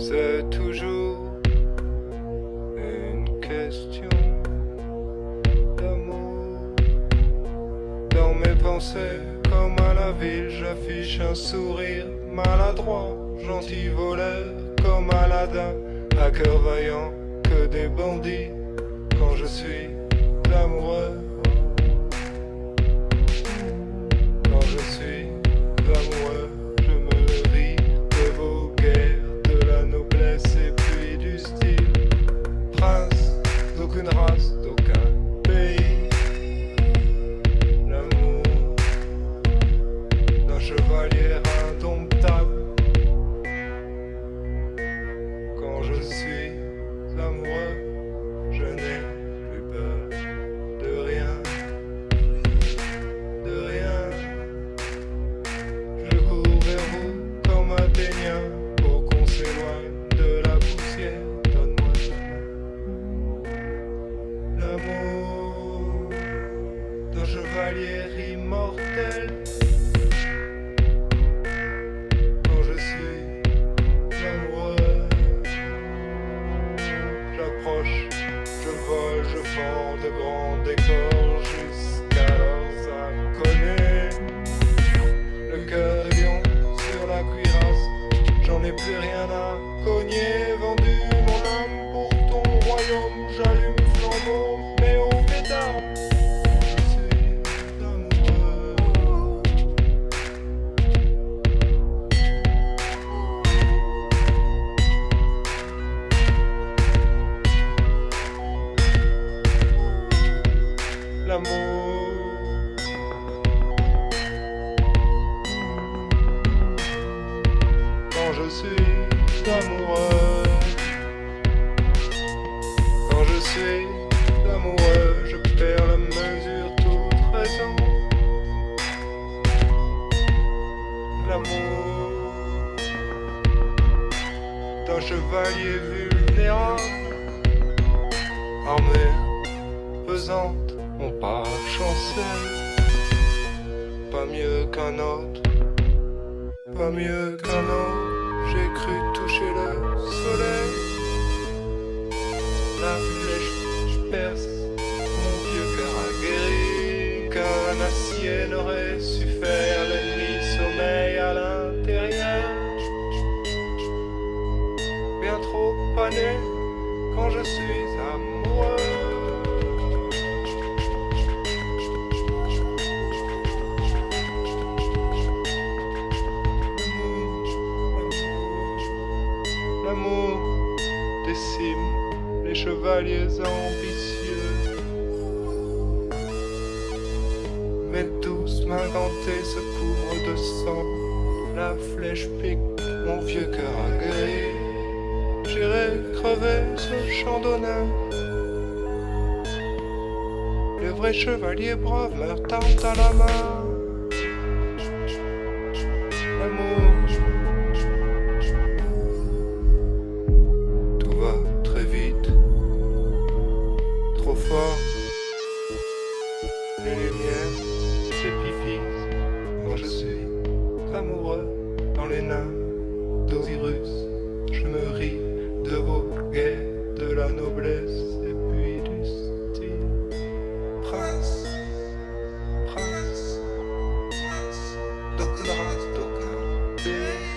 C'est toujours une question d'amour. Dans mes pensées, comme à la ville, j'affiche un sourire maladroit, gentil voleur, comme Aladdin, à cœur vaillant que des bandits. Quand je suis amoureux, chevalier de grands décors jusqu'à leurs inconnus. Le cœur lion sur la cuirasse, j'en ai plus rien à cogner. Vendu je suis amoureux. Quand je suis amoureux Je perds la mesure toute raison. L'amour D'un chevalier vulnérable Armé pesante, mon pas chancelle. Pas mieux qu'un autre, pas mieux qu'un autre. J'ai cru toucher le soleil. La flèche, je perce, mon vieux cœur aguerri. Qu'un acier n'aurait su faire l'ennemi sommeil à l'intérieur. Bien trop pané quand je suis amoureux. L'amour les chevaliers ambitieux. Mes douces mains gantées se couvrent de sang. La flèche pique mon vieux cœur aguerri. J'irai crever ce champ d'honneur. Les vrais chevaliers braves meurent armes à la main. et puis du style Prince, Prince, Prince, Docteur, Docteur,